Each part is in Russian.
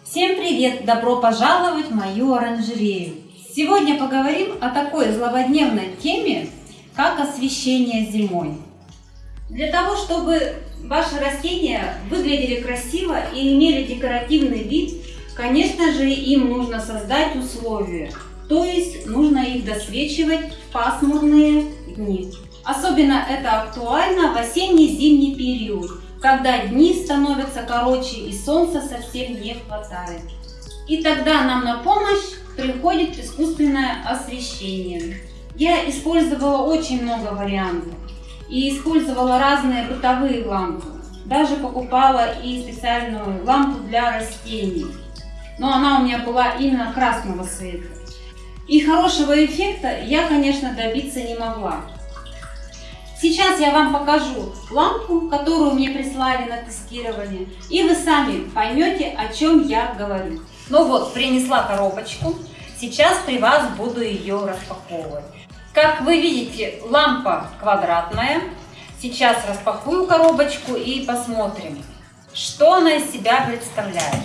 Всем привет! Добро пожаловать в мою оранжерею! Сегодня поговорим о такой злободневной теме, как освещение зимой. Для того, чтобы ваши растения выглядели красиво и имели декоративный вид, конечно же, им нужно создать условия. То есть нужно их досвечивать в пасмурные дни. Особенно это актуально в осенне-зимний период, когда дни становятся короче и солнца совсем не хватает. И тогда нам на помощь приходит искусственное освещение. Я использовала очень много вариантов и использовала разные бытовые лампы. Даже покупала и специальную лампу для растений. Но она у меня была именно красного цвета. И хорошего эффекта я, конечно, добиться не могла. Сейчас я вам покажу лампу, которую мне прислали на тестирование, и вы сами поймете, о чем я говорю. Ну вот, принесла коробочку. Сейчас при вас буду ее распаковывать. Как вы видите, лампа квадратная. Сейчас распакую коробочку и посмотрим, что она из себя представляет.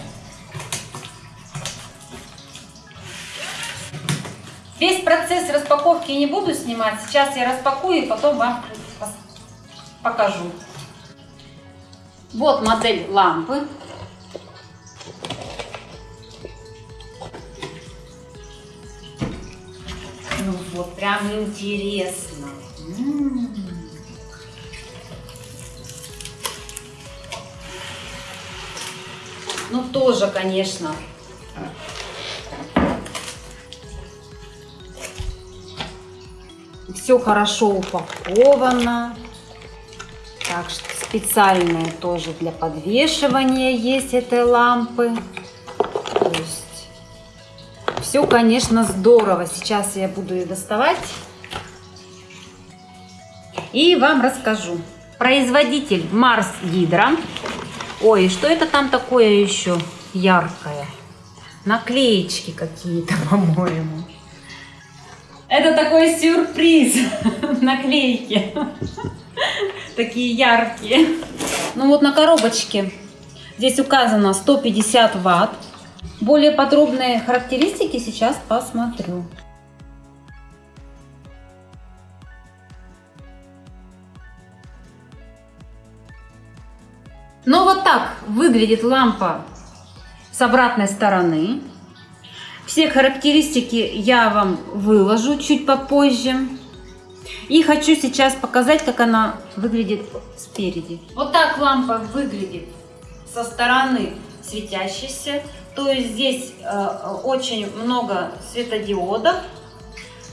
Весь процесс распаковки не буду снимать. Сейчас я распакую и потом вам покажу. Вот модель лампы. Ну вот, прям интересно. Ну тоже, конечно, все хорошо упаковано. Так что специальное тоже для подвешивания есть этой лампы. То есть все, конечно, здорово. Сейчас я буду ее доставать и вам расскажу. Производитель Марс Гидро. Ой, что это там такое еще яркое? Наклеечки какие-то, по-моему. Это такой сюрприз. Наклейки. Такие яркие. Ну вот на коробочке здесь указано 150 ватт. Более подробные характеристики сейчас посмотрю. Ну вот так выглядит лампа с обратной стороны. Все характеристики я вам выложу чуть попозже. И хочу сейчас показать, как она выглядит спереди. Вот так лампа выглядит со стороны светящейся. То есть здесь э, очень много светодиодов,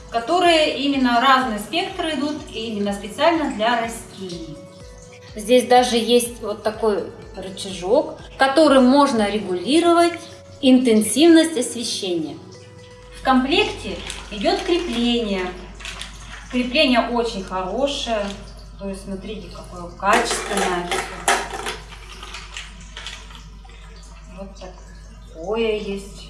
которые именно разные спектры идут, и именно специально для растений. Здесь даже есть вот такой рычажок, который можно регулировать интенсивность освещения. В комплекте идет крепление. Крепление очень хорошее. То есть смотрите, какое качественное. Вот такое есть.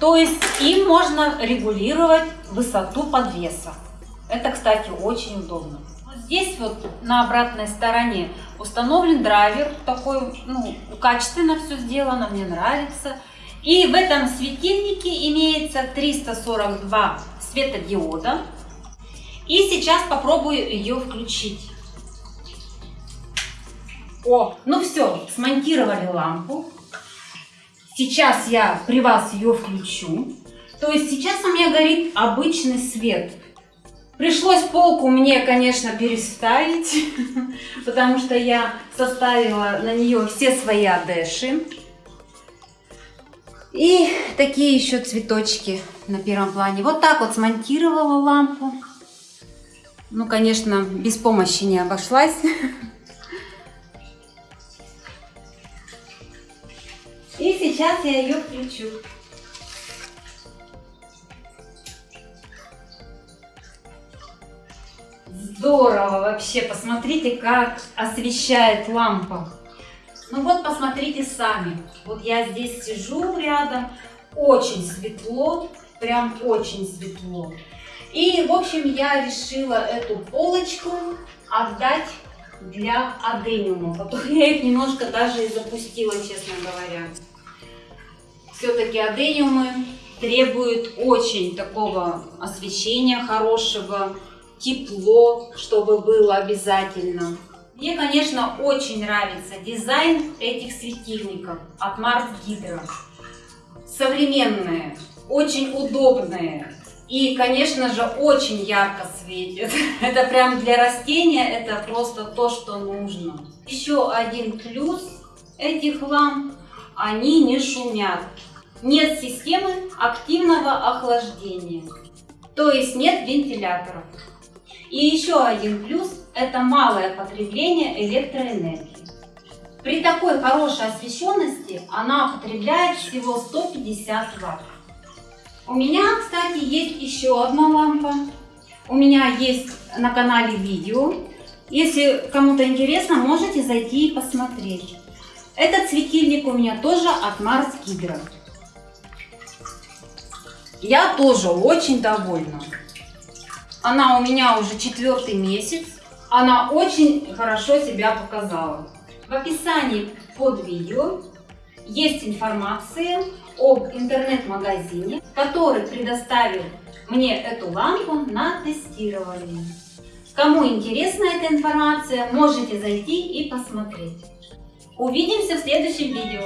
То есть им можно регулировать высоту подвеса. Это, кстати, очень удобно. Здесь вот на обратной стороне установлен драйвер, такой, ну, качественно все сделано, мне нравится. И в этом светильнике имеется 342 светодиода. И сейчас попробую ее включить. О, ну все, смонтировали лампу. Сейчас я при вас ее включу. То есть сейчас у меня горит обычный свет. Пришлось полку мне, конечно, переставить, потому что я составила на нее все свои адеши. И такие еще цветочки на первом плане. Вот так вот смонтировала лампу. Ну, конечно, без помощи не обошлась. И сейчас я ее включу. Здорово вообще, посмотрите, как освещает лампа. Ну вот, посмотрите сами. Вот я здесь сижу рядом, очень светло, прям очень светло. И, в общем, я решила эту полочку отдать для адениума. Потом я их немножко даже и запустила, честно говоря. Все-таки адениумы требуют очень такого освещения хорошего, тепло, чтобы было обязательно. Мне, конечно, очень нравится дизайн этих светильников от Mars Hydro. Современные, очень удобные и, конечно же, очень ярко светит. Это прям для растения, это просто то, что нужно. Еще один плюс этих ламп, они не шумят. Нет системы активного охлаждения, то есть нет вентиляторов. И еще один плюс – это малое потребление электроэнергии. При такой хорошей освещенности она потребляет всего 150 Вт. У меня, кстати, есть еще одна лампа. У меня есть на канале видео. Если кому-то интересно, можете зайти и посмотреть. Этот светильник у меня тоже от Mars Hydro. Я тоже очень довольна. Она у меня уже четвертый месяц. Она очень хорошо себя показала. В описании под видео есть информация об интернет-магазине, который предоставил мне эту лампу на тестирование. Кому интересна эта информация, можете зайти и посмотреть. Увидимся в следующем видео.